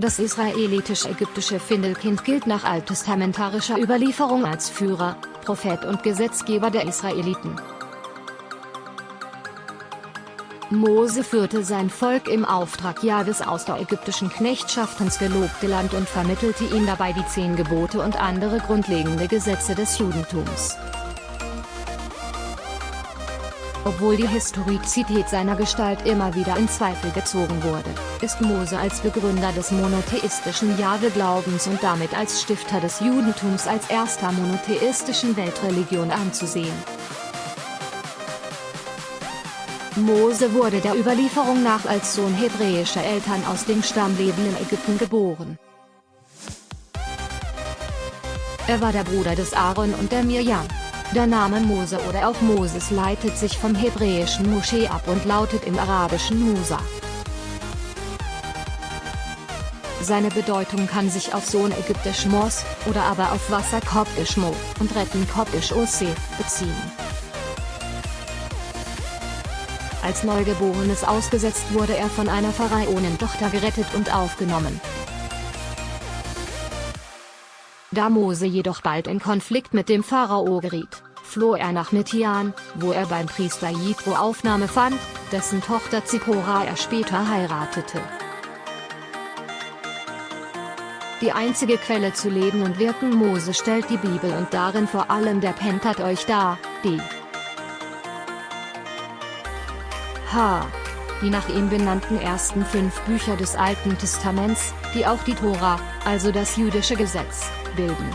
Das israelitisch-ägyptische Findelkind gilt nach alttestamentarischer Überlieferung als Führer, Prophet und Gesetzgeber der Israeliten. Mose führte sein Volk im Auftrag Jahwes aus der ägyptischen Knechtschaft ins gelobte Land und vermittelte ihm dabei die zehn Gebote und andere grundlegende Gesetze des Judentums. Obwohl die Historizität seiner Gestalt immer wieder in Zweifel gezogen wurde, ist Mose als Begründer des monotheistischen Jahwe-Glaubens und damit als Stifter des Judentums als erster monotheistischen Weltreligion anzusehen. Mose wurde der Überlieferung nach als Sohn hebräischer Eltern aus dem Stammleben in Ägypten geboren. Er war der Bruder des Aaron und der Mirjam. Der Name Mose oder auch Moses leitet sich vom hebräischen Moschee ab und lautet im arabischen Musa. Seine Bedeutung kann sich auf Sohn ägyptisch Mos, oder aber auf Wasser koptisch Mo, und Retten koptisch Ose, beziehen. Als Neugeborenes ausgesetzt wurde er von einer Pharaonentochter gerettet und aufgenommen. Da Mose jedoch bald in Konflikt mit dem Pharao geriet, floh er nach Midian, wo er beim Priester Jitro Aufnahme fand, dessen Tochter Zippora er später heiratete. Die einzige Quelle zu Leben und Wirken Mose stellt die Bibel und darin vor allem der Pentateuch dar, die H. Die nach ihm benannten ersten fünf Bücher des Alten Testaments, die auch die Tora, also das jüdische Gesetz, bilden.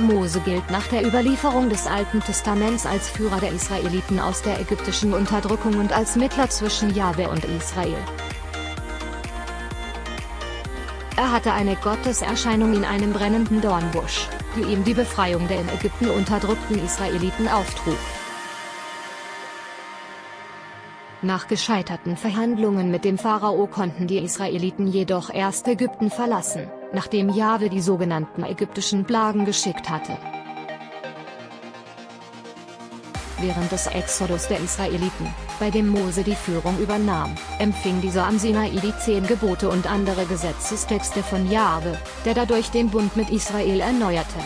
Mose gilt nach der Überlieferung des Alten Testaments als Führer der Israeliten aus der ägyptischen Unterdrückung und als Mittler zwischen Jahwe und Israel. Er hatte eine Gotteserscheinung in einem brennenden Dornbusch, die ihm die Befreiung der in Ägypten unterdrückten Israeliten auftrug. Nach gescheiterten Verhandlungen mit dem Pharao konnten die Israeliten jedoch erst Ägypten verlassen, nachdem Jahwe die sogenannten ägyptischen Plagen geschickt hatte. Während des Exodus der Israeliten, bei dem Mose die Führung übernahm, empfing dieser am Sinai die zehn Gebote und andere Gesetzestexte von Jahwe, der dadurch den Bund mit Israel erneuerte.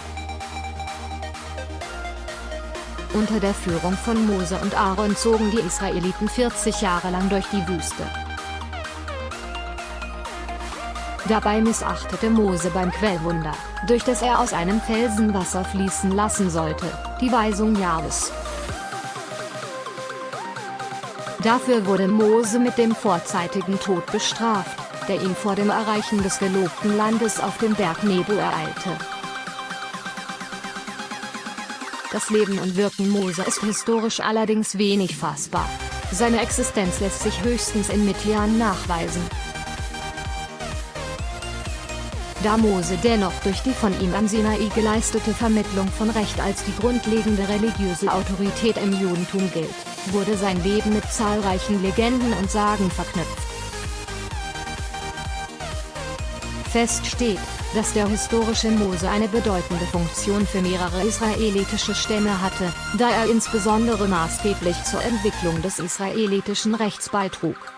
Unter der Führung von Mose und Aaron zogen die Israeliten 40 Jahre lang durch die Wüste. Dabei missachtete Mose beim Quellwunder, durch das er aus einem Felsen Wasser fließen lassen sollte, die Weisung Jahres. Dafür wurde Mose mit dem vorzeitigen Tod bestraft, der ihn vor dem Erreichen des gelobten Landes auf dem Berg Nebo ereilte. Das Leben und Wirken Mose ist historisch allerdings wenig fassbar. Seine Existenz lässt sich höchstens in Midian nachweisen. Da Mose dennoch durch die von ihm am Sinai geleistete Vermittlung von Recht als die grundlegende religiöse Autorität im Judentum gilt, wurde sein Leben mit zahlreichen Legenden und Sagen verknüpft. Fest steht, dass der historische Mose eine bedeutende Funktion für mehrere israelitische Stämme hatte, da er insbesondere maßgeblich zur Entwicklung des israelitischen Rechts beitrug.